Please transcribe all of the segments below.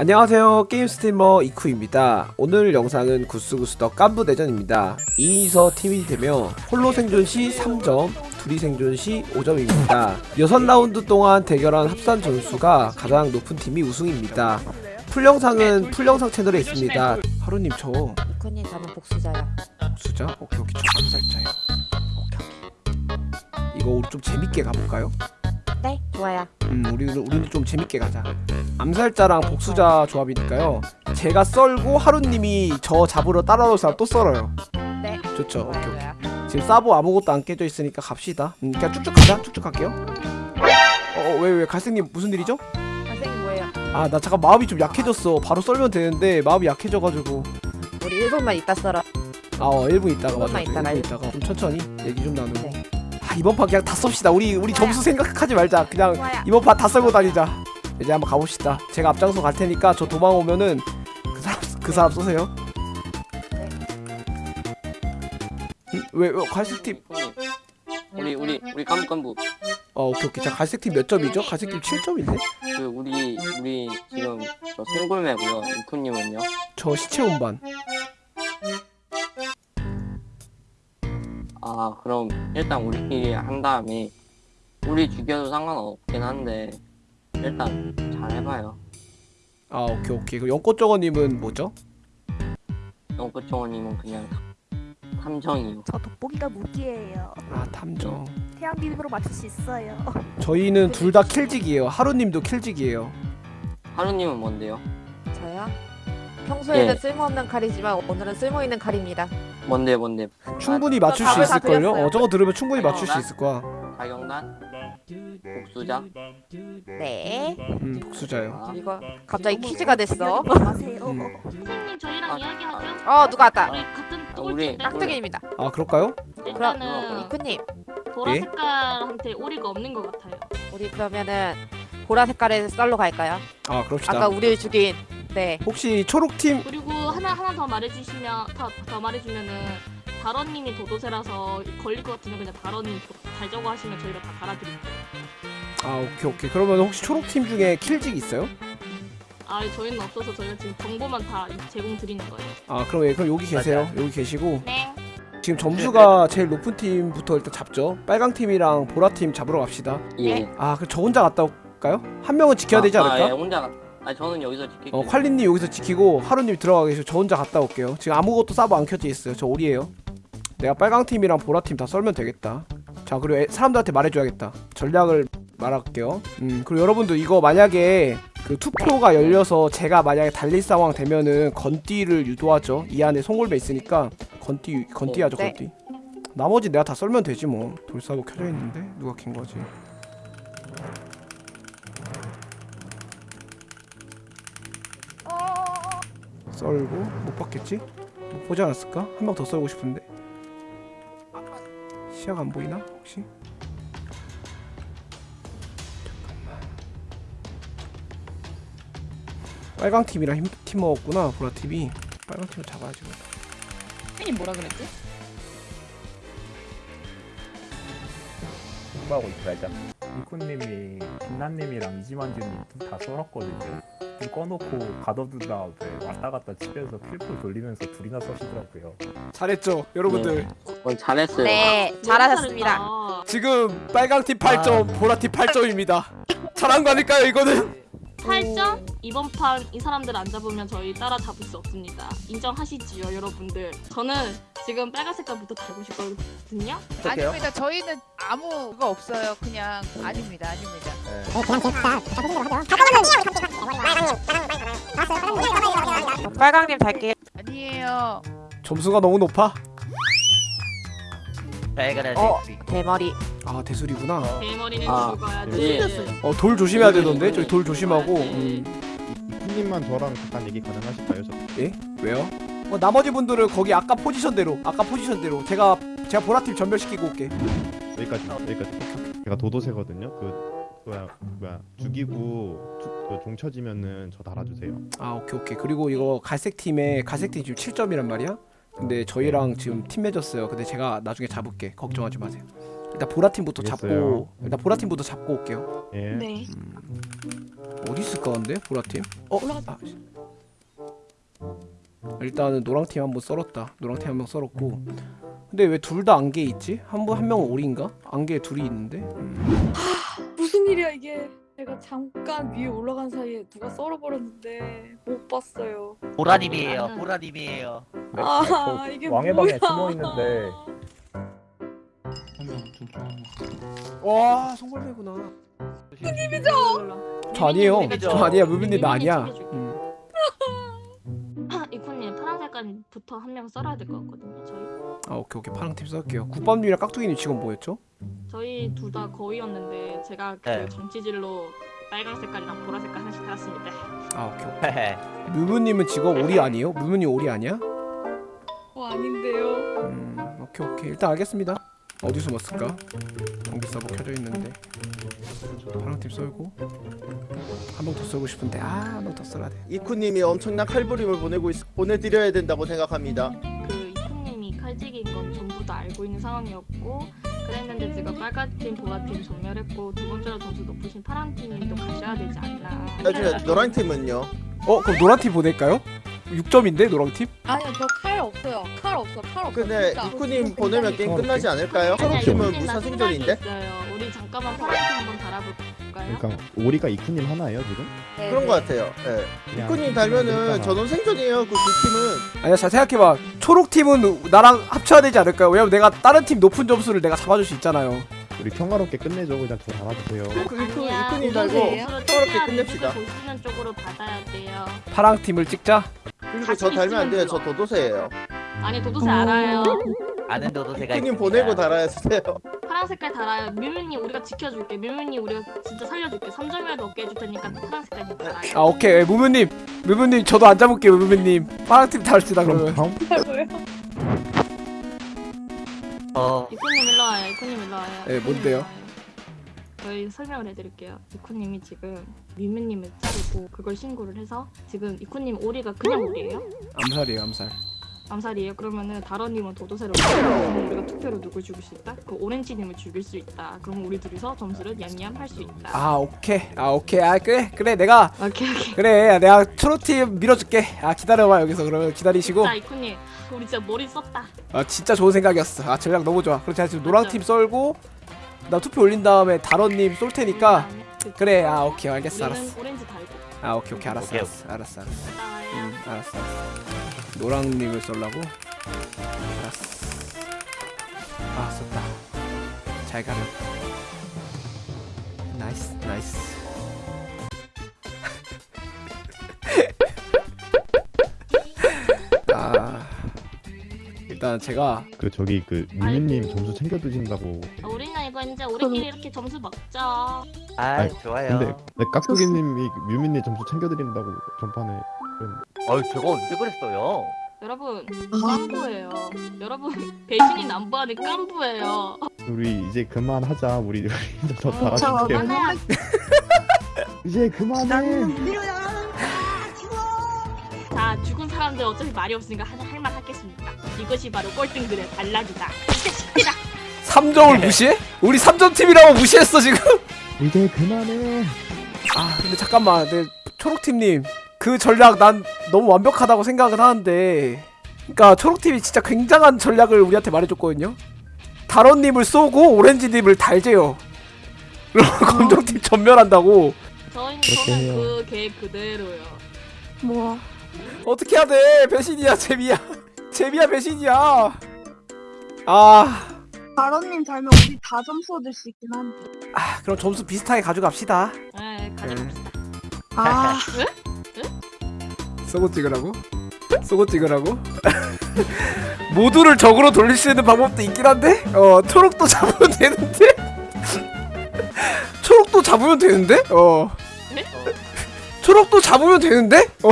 안녕하세요. 게임 스트리머 이쿠입니다. 오늘 영상은 구스구스덕 깐부 대전입니다. 2인이서 팀이 되며 홀로 생존 시 3점 둘이 생존 시 5점입니다. 6라운드 동안 대결한 합산 점수가 가장 높은 팀이 우승입니다. 풀영상은 풀영상 채널에 있습니다. 하루님 저 이코님 저는 복수자야. 복수자? 오케이 오케이. 저 암살자요. 이거 우리 좀 재밌게 가볼까요? 네, 좋아요. 음, 우리 우리는 좀 재밌게 가자. 암살자랑 복수자 조합이니까요. 제가 썰고 하루님이 저 잡으러 따라올 사람 또 썰어요. 네. 좋죠. 오케이 오케이. 좋아요. 지금 사보 아무것도 안 깨져 있으니까 갑시다. 음, 그냥 쭉쭉 가자. 쭉쭉 갈게요. 어, 왜, 왜, 갈색님 무슨 일이죠? 선생님 뭐예요? 아, 나 잠깐 마음이 좀 약해졌어. 바로 썰면 되는데 마음이 약해져가지고. 우리 1분만 있다 썰어. 아, 어, 1분 있다가 맞아. 조금만 있다가 1분 있다가 좀 천천히 얘기 좀 나누고. 네. 아, 이번 판 그냥 다 썹시다. 우리 우리 점수 생각하지 말자. 그냥 좋아요. 이번 판 다 썰고 다니자. 이제 한번 가봅시다. 제가 앞장서 갈 테니까 저 도망 오면은 그 사람 그 사람 쏘세요. 왜, 왜 갈색 팀? 우리 우리 우리 깜깜부 어 오케이 오케이. 자 갈색 팀 몇 점이죠? 갈색 팀 7점인데? 그 우리 우리 지금 저 생골매고요 이쿠님은요 저 시체 운반. 아 그럼 일단 우리끼리 한 다음에 우리 죽여도 상관없긴 한데 일단 잘 해봐요 아 오케이 오케이. 그 연꽃정어님은 뭐죠? 영구정원님은 그냥 탐정이요 저 돋보기가 무기예요. 아 탐정. 태양 비빔으로 맞출 수 있어요. 저희는 둘 다 킬직이에요. 하루님도 킬직이에요. 하루님은 뭔데요? 저요? 평소에는 예. 쓸모없는 칼이지만 오늘은 쓸모있는 칼입니다. 뭔데 뭔데 충분히 맞출 수 있을걸요? 어 저거 들으면 충분히 어, 맞출 수 나- 있을 거야. 가경단 복수자 네. 음 복수자요. 아, 이거 갑자기 퀴즈가 됐어. 음. 선생님 저희랑 아, 이야기하죠. 어, 누가 왔다. 우리 같은 아, 우리- 깍두기입니다. 아 그럴까요? 일단은 보라 예? 색깔한테 오리가 없는 것 같아요. 우리 그러면은 보라 색깔의 썰로 갈까요? 아 그럽시다. 아까 우리를 죽인 네. 혹시 초록팀 그리고 하나 하나 더 말해주시면 더, 더 말해주면은 다런님이 도도새라서 걸릴 것 같으면 그냥 다런님 달자고 하시면 저희가 다 달아드릴게요. 아 오케이 오케이 그러면 혹시 초록팀 중에 킬직 있어요? 아 저희는 없어서 저희가 지금 정보만 다 제공 드리는 거예요. 아 그럼 예, 그럼 여기 계세요 여기 계시고 네. 지금 점수가 제일 높은 팀부터 일단 잡죠 빨강 팀이랑 보라 팀 잡으러 갑시다 예 아 그럼 저 혼자 갔다 올까요? 한 명은 지켜야 되지 아, 아, 예, 않을까? 혼자 가- 아 저는 여기서 지킬게요. 어 콸리님 여기서 지키고 하루님 들어가 계시고 저 혼자 갔다 올게요. 지금 아무것도 사보 안 켜져 있어요. 저 오리에요. 내가 빨강 팀이랑 보라 팀 다 썰면 되겠다. 자 그리고 애- 사람들한테 말해줘야겠다. 전략을 말할게요. 음 그리고 여러분들 이거 만약에 그 투표가 열려서 제가 만약에 달릴 상황 되면은 건띠를 유도하죠. 이 안에 송골매 있으니까 건띠 건띠 하죠 네. 건띠. 나머지 내가 다 썰면 되지 뭐. 돌사고 켜져 있는데 누가 킨 거지 썰고 못 봤겠지? 못 보지 않았을까? 한명더 썰고 싶은데 아, 시야가 안 보이나 혹시? 잠깐만 빨강 팀이랑 힘, 팀 먹었구나 보라 팀이 빨강 팀을 잡아야지 팬이 뭐라 그랬지? 공부하고 말자. 이코님이 김난님이랑 이지만주님 둘다 썰었거든요. 좀 꺼놓고 가둬둔 다음에 왔다 갔다 치면서 필풀 돌리면서 둘이나 써시더라고요. 잘했죠 여러분들 어, 잘했어요 네, 잘하셨습니다. 지금 빨강 팀 8점 보라 팀 8점입니다 잘한 거 아닐까요 이거는? 8점? 이번 판 이 사람들 안 잡으면 저희 따라 잡을 수 없습니다. 인정하시지요, 여러분들. 저는 지금 빨간 색깔부터 달고 싶거든요. 아닙니다. 저희는 아무 그거 없어요. 그냥 아닙니다. 아닙니다. 빨강님 달게요. 아니에요. 점수가 너무 높아? 어, 대머리. 아 대술이구나 대머리는 아, 죽어야지. 예. 어돌 조심해야 되던데 저기 돌 조심하고 음. 이코님만 저랑 잠깐 얘기 가능하실까요? 저? 왜요? 어, 나머지 분들은 거기 아까 포지션대로 아까 포지션대로 제가 제가 보라팀 전멸시키고 올게 여기까지 여기까지. 제가 도도새거든요. 그 뭐야 뭐야 죽이고 투, 그 종 쳐지면은 저 달아주세요. 아 오케이 오케이 그리고 이거 갈색 팀에 갈색 팀 지금 7점이란 말이야 근데 저희랑 지금 팀 맺었어요 근데 제가 나중에 잡을게 걱정하지 마세요 일단 보라 팀부터 잡고 알겠어요. 일단 보라 팀부터 잡고 올게요 예. 네. 음. 어디 있을까 근데 보라 팀? 어? 아, 씨. 일단은 노랑 팀 한 번 썰었다 노랑 팀 한 명 썰었고 근데 왜 둘 다 안개 있지? 한번한 명은 오리인가? 안개 둘이 있는데? 음. 무슨 일이야 이게 내가 잠깐 위에 올라간 사이에 누가 썰어버렸는데 못 봤어요 보라님이에요. 나는- 보라님이에요. 네, 아저 이게 왕의 뭐야 방에 숨어 있는데 와 송골매구나 님이죠? 저 아니에요 저 아니야 무빈님 나 아니야. 음. 이코님 파란 색깔부터 한 명 썰어야 될 것 같거든요. 저희 아 오케이 오케이 파랑 팀 썰게요 국밥님이랑 깍두기님 직원 뭐였죠? 저희 둘 다 거의였는데 제가 그 네. 정치질로 빨간 색깔이랑 보라 색깔 하나씩 달았습니다. 아 오케이 오케이 무무님은 직업 오리 아니에요? 무무님 오리 아니야? 어 아닌데요 음 오케이 오케이 일단 알겠습니다 어디 숨었을까? 전기 서버 켜져 있는데 파랑팀 썰고 한명더 썰고 싶은데 아한명더 썰어야 돼 이쿠님이 엄청난 칼부림을 보내고 있, 보내드려야 된다고 생각합니다. 그 이코님이 칼직인 건 전부 다 알고 있는 상황이었고 그랬는데 제가 빨간 팀, 보라 팀 전멸했고 두 번째로 점수 높으신 파란 팀도 가셔야 되지 않나. 나중에 노란 팀은요. 어 그럼 노란팀 보낼까요? 6점인데 노랑팀? 아니요 저 칼 없어요 칼 없어 칼 없어 근데 진짜. 이쿠님 보내면 게임. 끝나지 않을까요? 아니야, 초록 팀은 이코님 나 무사 생각이 생존인데. 있어요. 우리 잠깐만 파란 팀 한번 달아볼까요? 그러니까 오리가 이쿠님 하나예요 지금? 네, 그런 네. 것 같아요. 예. 그냥 이쿠님 달면은. 전원 생존이에요. 그 두 팀은. 아니야 잘 생각해봐 초록팀은 나랑 합쳐야 되지 않을까요? 왜냐면 내가 다른 팀 높은 점수를 내가 잡아줄 수 있잖아요 우리 평화롭게 끝내죠 그냥 저 달아주세요 그 이쿠, 아니야, 이쿠님 달고 평화롭게 끝냅시다. 보시는 쪽으로 받아야 돼요. 파랑팀을 찍자 그리고 저 달면 안 돼요. 저 도도새예요. 아니 도도새 알아요. 아는 도도새가 이쿠님 있습니다. 보내고 달아야 해요. 파란 색깔 달아요. 뮤뮤님 우리가 지켜줄게. 뮤뮤님 우리가 진짜 살려줄게. 3점이라도 얻게 해줄 테니까 파란 색깔 좀 달아요. 아 오케이 무무님 무무님 저도 안 잡을게요 무무님 달시다 그럼 그러면 다음 어, 이코님 일로 와요. 이코님 일로 와요. 네, 뭔데요? 저희 설명을 해드릴게요. 이코님이 지금 뮤뮤님을 자르고 그걸 신고를 해서 지금 이코님 오리가 그냥 오리예요? 암살이에요 암살 암살이에요. 그러면은 다런님은 도도새로 우리가 투표로 누굴 죽일 수 있다? 그 오렌지님을 죽일 수 있다. 그럼 우리 둘이서 점수를 냠냠 할수 있다. 아 오케이 아 오케이 아 그래 그래 내가 오케이 오케이. 그래 내가 초록팀 밀어줄게 아 기다려봐 여기서 그러면 기다리시고 자 이코님 우리 진짜 머리 썼다. 아 진짜 좋은 생각이었어 아 전략 너무 좋아 그럼 제가 지금 노랑팀 썰고 나 투표 올린 다음에 다런님 쏠 테니까. 그래 아 오케이 알겠어 알았어. 아 오케이 오케이 알았어 오케이, 알았어 알았어 알았어. 응 알았어 알았어. 노랑님을 쏠라고? 알았어. 아 썼다. 잘 가렴 nice nice 일단 제가 그 저기 그 유민님 점수 챙겨 드신다고 아, 우리는 이거 이제 우리끼리 이렇게 점수 먹자. 아, 아이, 좋아요. 근데 네, 깍두기님이 유민님 점수 챙겨 드린다고 전판에 어이, 제가 언제 그랬어요? 여러분 깐부예요. 여러분 배신이 남부하는 깐부예요. 우리 이제 그만하자 우리 우리 이제 더 어, 달아줄게요 그만해야 이제 그만해 자 죽은 사람들 어차피 말이 없으니까 할 말? 이것이 바로 꼴등들의 반락이다. 이겠습니다. 3점을 무시해? 우리 3점 팀이라고 무시했어 지금? 이제 그만해. 아 근데 잠깐만. 네, 초록팀님. 그 전략 난 너무 완벽하다고 생각을 하는데. 그니까 초록팀이 진짜 굉장한 전략을 우리한테 말해줬거든요. 다론님을 쏘고 오렌지님을 달재요. 그럼 검정팀 전멸한다고. 저는 해요. 그 계획 그대로요. 뭐. 어떻게 해야 돼? 배신이야 재미야 재미야 배신이야 아, 바로님 달면 우리 다 점수 얻을 수 있긴 한데. 아 그럼 점수 비슷하게 가져갑시다 네, 가져봅시다. 아, 쏘고 찍으라고? 쏘고 찍으라고? 모두를 적으로 돌릴 수 있는 방법도 있긴 한데? 어 초록도 잡으면 되는데? 초록도 잡으면 되는데? 어 네? 초록도 잡으면 되는데? 어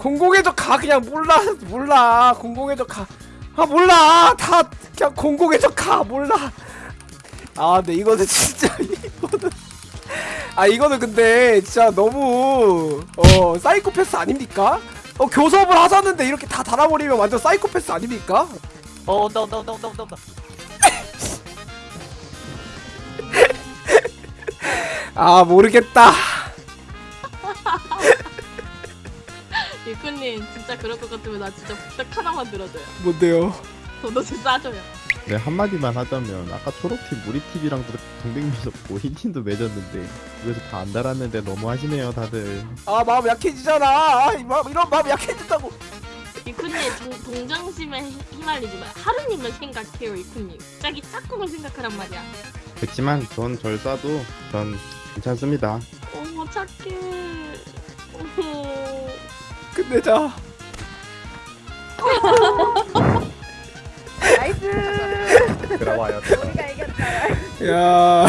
공공의 적 가 그냥 몰라 몰라 공공의 적 가 아 몰라 다 그냥 공공의 적 가 몰라 아 근데 이거는 진짜 이거는 아 이거는 근데 진짜 너무 어 사이코패스 아닙니까? 어 교섭을 하자는데 이렇게 다 달아버리면 완전 사이코패스 아닙니까? 어, 온다, 온다, 온다, 온다, 온다, 온다. 아 모르겠다 진짜 그럴 것 같으면 나 진짜 부탁 하나만 들어줘요. 뭔데요 도넛을 싸줘요. 네 한마디만 하자면 아까 초록팀 우리팀이랑 뭐 흰팀도 맺었는데 그래서 다 안 달았는데 너무 하시네요 다들 아 마음 약해지잖아 아, 이 마음, 이런 마음 약해진다고 이쿠님 동- 동정심에 휘- 휘말리지 마요. 하루님을 생각해요 이쿠님. 자기 짝꿍을 생각하란 말이야. 그렇지만 전 절 쏴도 전 괜찮습니다 어머 착해. 어머. 끝내자 nice. 들어와요. 우리가 이겼다. 야